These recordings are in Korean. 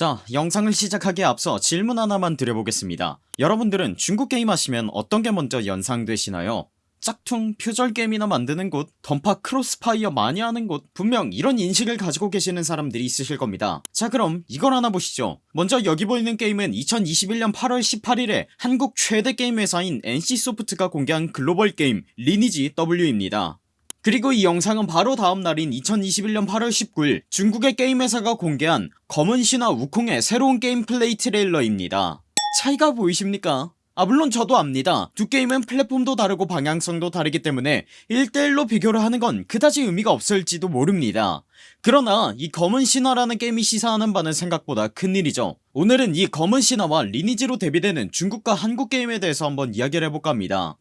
자 영상을 시작하기에 앞서 질문 하나만 드려보겠습니다. 여러분들은 중국 게임 하시면 어떤 게 먼저 연상되시나요? 짝퉁 표절 게임이나 만드는 곳 던파 크로스파이어 많이 하는 곳 분명 이런 인식을 가지고 계시는 사람들이 있으실 겁니다. 자 그럼 이걸 하나 보시죠. 먼저 여기 보이는 게임은 2021년 8월 18일에 한국 최대 게임 회사인 NC소프트가 공개한 글로벌 게임 리니지 W입니다 그리고 이 영상은 바로 다음날인 2021년 8월 19일 중국의 게임 회사가 공개한 검은 신화 우콩의 새로운 게임 플레이 트레일러입니다. 차이가 보이십니까? 아 물론 저도 압니다. 두 게임은 플랫폼도 다르고 방향성도 다르기 때문에 1대1로 비교를 하는 건 그다지 의미가 없을지도 모릅니다. 그러나 이 검은 신화라는 게임이 시사하는 바는 생각보다 큰일이죠. 오늘은 이 검은 신화와 리니지로 데뷔되는 중국과 한국 게임에 대해서 한번 이야기를 해볼까 합니다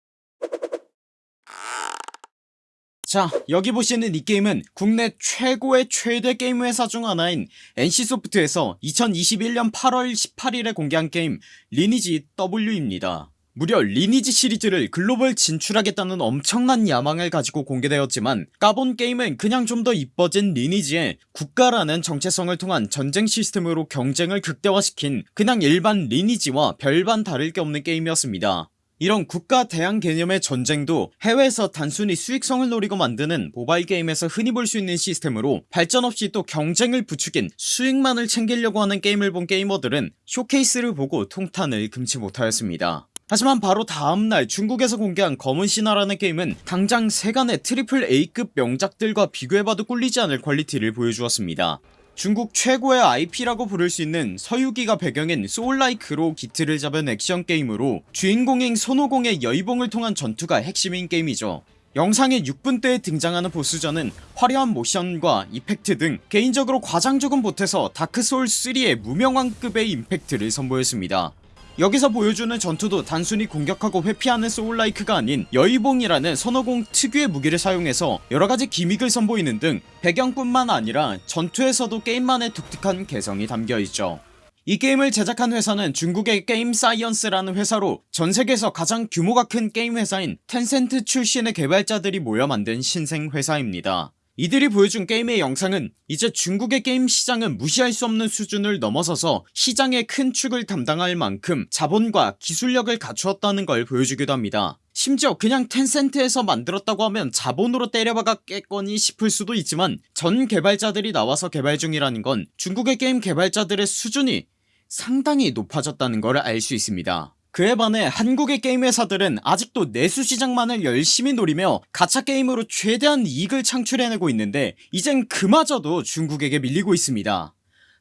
자 여기 보시는 이 게임은 국내 최고의 최대 게임 회사 중 하나인 NC소프트에서 2021년 8월 18일에 공개한 게임 리니지 W입니다. 무려 리니지 시리즈를 글로벌 진출하겠다는 엄청난 야망을 가지고 공개되었지만 까본 게임은 그냥 좀 더 이뻐진 리니지에 국가라는 정체성을 통한 전쟁 시스템으로 경쟁을 극대화시킨 그냥 일반 리니지와 별반 다를 게 없는 게임이었습니다 이런 국가 대항 개념의 전쟁도 해외에서 단순히 수익성을 노리고 만드는 모바일 게임에서 흔히 볼 수 있는 시스템으로 발전 없이 또 경쟁을 부추긴 수익만을 챙기려고 하는 게임을 본 게이머들은 쇼케이스를 보고 통탄을 금치 못하였습니다. 하지만 바로 다음날 중국에서 공개한 검은 신화라는 게임은 당장 세간의 트리플 A급 명작들과 비교해봐도 꿀리지 않을 퀄리티를 보여주었습니다 중국 최고의 IP라고 부를 수 있는 서유기가 배경인 soul-like로 기틀을 잡은 액션 게임으로 주인공인 손오공의 여의봉을 통한 전투가 핵심인 게임이죠. 영상의 6분대에 등장하는 보스전은 화려한 모션과 이펙트 등 개인적으로 과장 조금 보태서 다크소울3의 무명왕급의 임팩트를 선보였습니다 여기서 보여주는 전투도 단순히 공격하고 회피하는 soul-like가 아닌 여의봉이라는 손오공 특유의 무기를 사용해서 여러가지 gimmick을 선보이는 등 배경뿐만 아니라 전투에서도 게임만의 독특한 개성이 담겨있죠. 이 게임을 제작한 회사는 중국의 게임 사이언스라는 회사로 전세계에서 가장 규모가 큰 게임 회사인 텐센트 출신의 개발자들이 모여 만든 신생 회사입니다 이들이 보여준 게임의 영상은 이제 중국의 게임 시장은 무시할 수 없는 수준을 넘어서서 시장의 큰 축을 담당할 만큼 자본과 기술력을 갖추었다는 걸 보여주기도 합니다. 심지어 그냥 텐센트에서 만들었다고 하면 자본으로 때려박았겠거니 싶을 수도 있지만 전 개발자들이 나와서 개발 중이라는 건 중국의 게임 개발자들의 수준이 상당히 높아졌다는 걸 알 수 있습니다 그에 반해 한국의 게임 회사들은 아직도 내수시장만을 열심히 노리며 가차게임으로 최대한 이익을 창출해내고 있는데 이젠 그마저도 중국에게 밀리고 있습니다.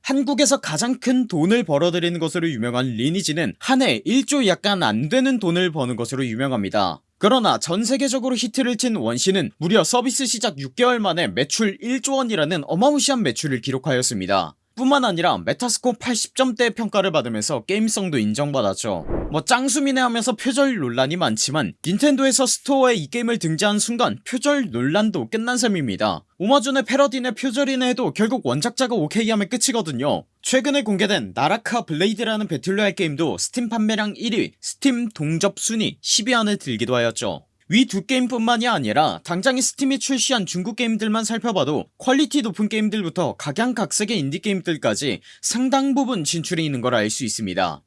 한국에서 가장 큰 돈을 벌어들이는 것으로 유명한 리니지는 한 해 1조 약간 안되는 돈을 버는 것으로 유명합니다. 그러나 전세계적으로 히트를 친 원신은 무려 서비스 시작 6개월 만에 매출 1조원이라는 어마무시한 매출을 기록하였습니다 뿐만 아니라 메타스코어 80점대 평가를 받으면서 게임성도 인정받았죠. 뭐 짱숨이네 하면서 표절 논란이 많지만 닌텐도에서 스토어에 이 게임을 등재한 순간 표절 논란도 끝난 셈입니다. 오마주네 패러디네 표절이네 해도 결국 원작자가 오케이 하면 끝이거든요. 최근에 공개된 나라카 블레이드라는 battle royale 게임도 스팀 판매량 1위 스팀 동접 순위 10위 안에 들기도 하였죠 위 두 게임뿐만이 아니라 당장에 스팀에 출시한 중국 게임들만 살펴봐도 퀄리티 높은 게임들부터 각양각색의 인디게임들까지 상당 부분 진출해 있는 걸 알 수 있습니다.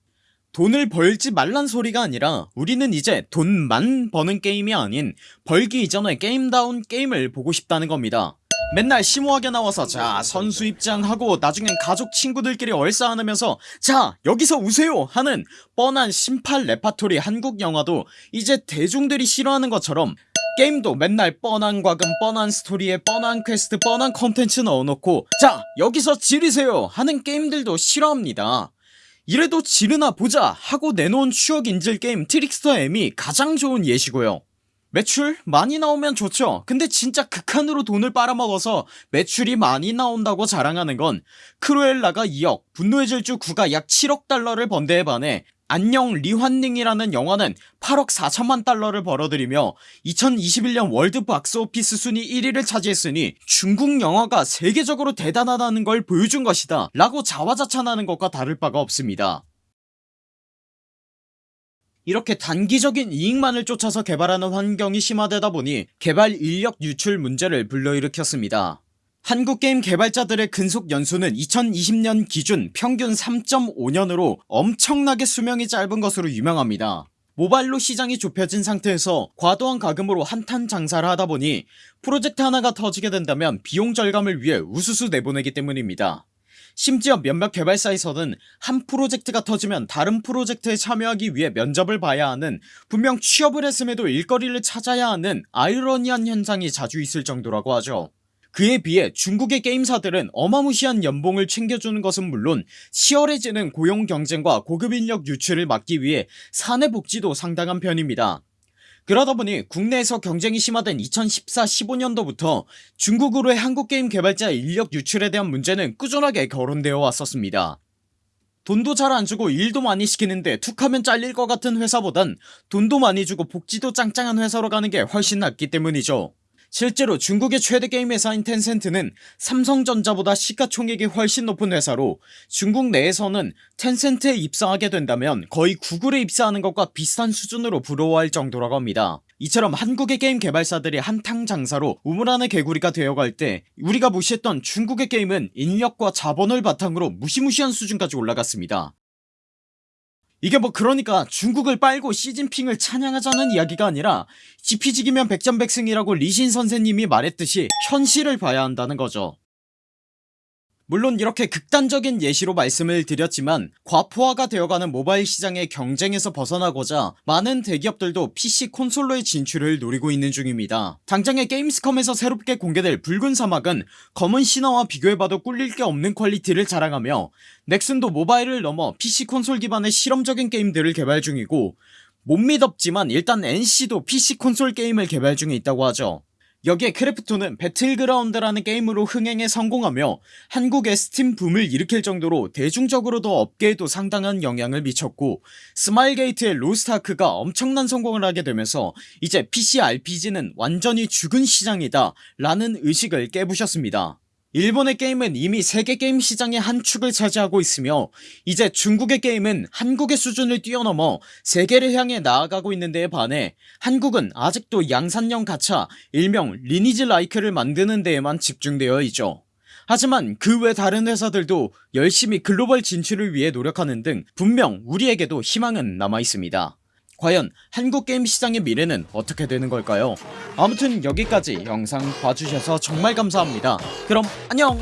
돈을 벌지 말란 소리가 아니라 우리는 이제 돈만 버는 게임이 아닌 벌기 이전에 게임다운 게임을 보고 싶다는 겁니다 맨날 심오하게 나와서 자 선수 입장하고 나중엔 가족 친구들끼리 얼싸 안으면서 자 여기서 우세요 하는 뻔한 신파 레파토리 한국 영화도 이제 대중들이 싫어하는 것처럼 게임도 맨날 뻔한 과금 뻔한 스토리에 뻔한 퀘스트 뻔한 컨텐츠 넣어놓고 자 여기서 지르세요 하는 게임들도 싫어합니다. 이래도 지르나 보자 하고 내놓은 추억 인질 게임 트릭스터 M이 가장 좋은 예시고요 매출 많이 나오면 좋죠. 근데 진짜 극한으로 돈을 빨아먹어서 매출이 많이 나온다고 자랑하는 건 크루엘라가 2억 분노의 질주 9가 약 7억 달러를 번 데에 반해 안녕 리환잉이라는 영화는 8억 4천만 달러를 벌어들이며 2021년 world 박스오피스 순위 1위를 차지했으니 중국 영화가 세계적으로 대단하다는 걸 보여준 것이다 라고 자화자찬하는 것과 다를 바가 없습니다 이렇게 단기적인 이익만을 쫓아서 개발하는 환경이 심화되다 보니 개발 인력 유출 문제를 불러일으켰습니다. 한국 게임 개발자들의 근속 연수는 2020년 기준 평균 3.5년으로 엄청나게 수명이 짧은 것으로 유명합니다. 모바일로 시장이 좁혀진 상태에서 과도한 가금으로 한탄 장사를 하다보니 프로젝트 하나가 터지게 된다면 비용 절감을 위해 우수수 내보내기 때문입니다 심지어 몇몇 개발사에서는 한 프로젝트가 터지면 다른 프로젝트에 참여하기 위해 면접을 봐야 하는 분명 취업을 했음에도 일거리를 찾아야 하는 아이러니한 현상이 자주 있을 정도라고 하죠. 그에 비해 중국의 게임사들은 어마무시한 연봉을 챙겨주는 것은 물론 치열해지는 고용 경쟁과 고급 인력 유출을 막기 위해 사내 복지도 상당한 편입니다 그러다 보니 국내에서 경쟁이 심화된 2014-15년도부터 중국으로의 한국게임 개발자 인력 유출에 대한 문제는 꾸준하게 거론되어 왔었습니다. 돈도 잘 안주고 일도 많이 시키는데 툭하면 잘릴 것 같은 회사보단 돈도 많이 주고 복지도 짱짱한 회사로 가는게 훨씬 낫기 때문이죠 실제로 중국의 최대 게임 회사인 텐센트는 삼성전자보다 시가총액이 훨씬 높은 회사로 중국 내에서는 텐센트에 입사하게 된다면 거의 구글에 입사하는 것과 비슷한 수준으로 부러워할 정도라고 합니다. 이처럼 한국의 게임 개발사들이 한탕 장사로 우물 안의 개구리가 되어갈 때 우리가 무시했던 중국의 게임은 인력과 자본을 바탕으로 무시무시한 수준까지 올라갔습니다 이게 뭐 그러니까 중국을 빨고 시진핑을 찬양하자는 이야기가 아니라 지피지기면 백전백승이라고 리신 선생님이 말했듯이 현실을 봐야 한다는 거죠 물론 이렇게 극단적인 예시로 말씀을 드렸지만 과포화가 되어가는 모바일 시장의 경쟁에서 벗어나고자 많은 대기업들도 PC 콘솔로의 진출을 노리고 있는 중입니다. 당장의 게임스컴에서 새롭게 공개될 붉은 사막은 검은 신화와 비교해봐도 꿀릴 게 없는 퀄리티를 자랑하며 넥슨도 모바일을 넘어 PC 콘솔 기반의 실험적인 게임들을 개발 중이고 못 믿었지만 일단 NC도 PC 콘솔 게임을 개발 중에 있다고 하죠 여기에 크래프톤은 배틀그라운드라는 게임으로 흥행에 성공하며 한국의 스팀 붐을 일으킬 정도로 대중적으로도 업계에도 상당한 영향을 미쳤고 스마일게이트의 로스트아크가 엄청난 성공을 하게 되면서 이제 PC RPG는 완전히 죽은 시장이다 라는 의식을 깨부셨습니다 일본의 게임은 이미 세계 게임 시장의 한 축을 차지하고 있으며 이제 중국의 게임은 한국의 수준을 뛰어넘어 세계를 향해 나아가고 있는 데에 반해 한국은 아직도 양산형 가차 일명 리니지 라이크를 만드는 데에만 집중되어 있죠. 하지만 그 외 다른 회사들도 열심히 글로벌 진출을 위해 노력하는 등 분명 우리에게도 희망은 남아있습니다 과연 한국 게임 시장의 미래는 어떻게 되는 걸까요? 아무튼 여기까지 영상 봐주셔서 정말 감사합니다. 그럼 안녕